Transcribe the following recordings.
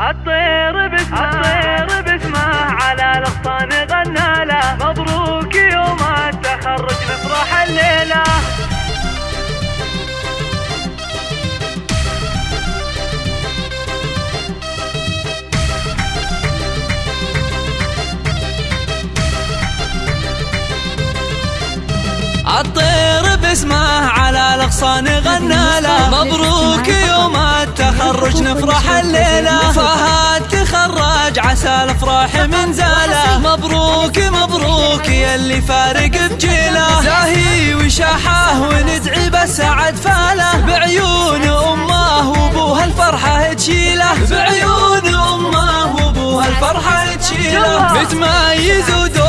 الطير باسمه الطير باسمه على الأغصان غنى له. مبروك يوم التخرج نفرح الليلة. الطير باسمه على الاغصان غنى له مبروك يوم التخرج نفرح الليلة. فهد تخرج عسى الأفراح من زاله مبروك مبروك يلي فارق بجيله زاهي وشاحة وندعي بالسعد فاله بعيون أمه وأبوها الفرحة تشيله بعيون أمه وأبوها الفرحة تشيله متميز ودوم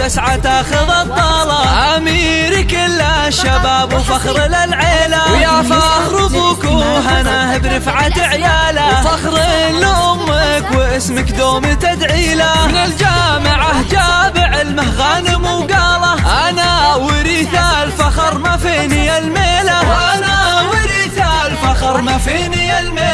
تسعى تاخذ الطاله أمير كل الشباب وفخر للعيلة. ويا فخر أبوك وهناه برفعة عيالة. وفخر لأمك واسمك دوم تدعي له من الجامعة جاب علمه غانم وقاله أنا وريث الفخر ما فيني الميلة. وأنا وريث الفخر ما فيني الميلة.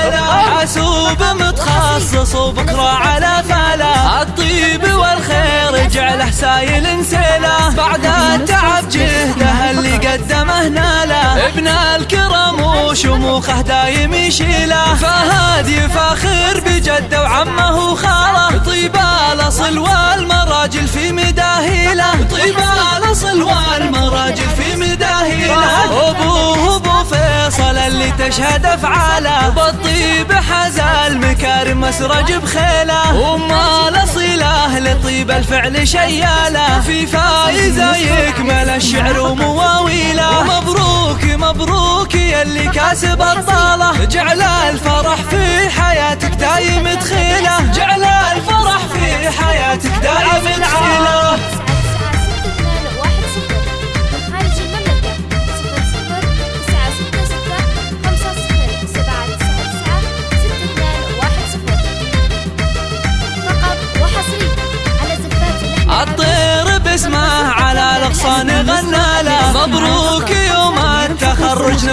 حاسوب متخصص وبكرة على فاله الطيب والخير جعله سايل نسيله بعد التعب جهده اللي قدمه ناله ابن الكرم وشموخه دايم يشيله فهد يفاخر بجده وعمه وخاله طيب الأصل والمراجل في مداهيله طيب الأصل والمراجل في مداهيله ابوه ابو فيصل اللي تشهد افعاله بالطيب حاز المكارم مسرج بخيله وما الاصيله لطيب الفعل شياله في فايزه يكمل الشعر ومواويله مبروك مبروك يلي كاسب الطالة. جعل الفرح في حياتك دايم تخيله جعل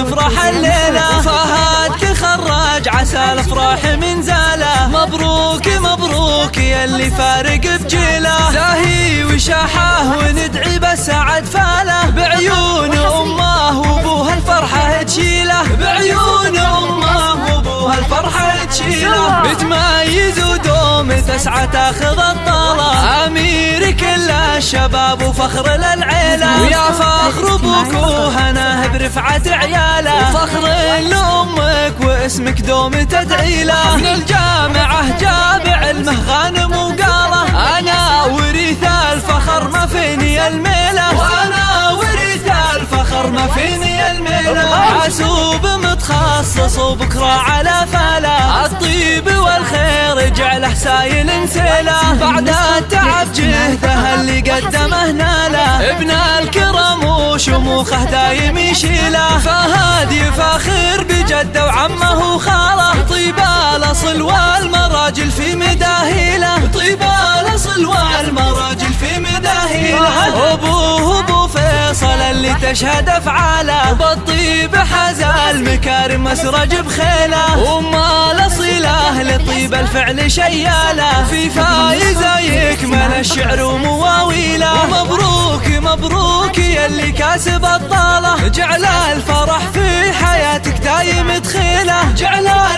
التخرج نفرح الليلة فهد تخرج عسى الأفراح من زاله. مبروك مبروك يلي فارق بجيله. زاهي وشاحه وندعي بالسعد فاله. بعيون أمه وأبوها الفرحة تشيله. بعيون أمه وأبوها الفرحة تشيله. متميز ودوم تسعى تاخذ كل الشباب وفخر للعيلة. ويا فخر أبوك وهناه برفعة عيالة. وفخر لامك واسمك دوم تدعي له من الجامعة جاب علمه غانم وقاله أنا وريث الفخر ما فيني الميلة. وأنا وريث الفخر ما فيني الميلة. حاسوب متخصص وبكرة على فاله الطيب والخير جعله سايل نسيله بعد التعب جهده اللي قدمه ناله. ابن الكرم وشموخه دايم يشيله. فهد يفاخر بجده وعمه وخاله طيب الأصل والمراجل في مداهيله. طيب الأصل والمراجل في مداهيله. ابوه ابو فيصل اللي تشهد أفعاله. بالطيب حاز المكارم مسرج بخيله. وما الاصيله لطيب الفعل شياله. في فايزة يكمل الشعر يلي كاسب الطالة. جعل الفرح في حياتك دايم تخيله. جعل الفرح في حياتك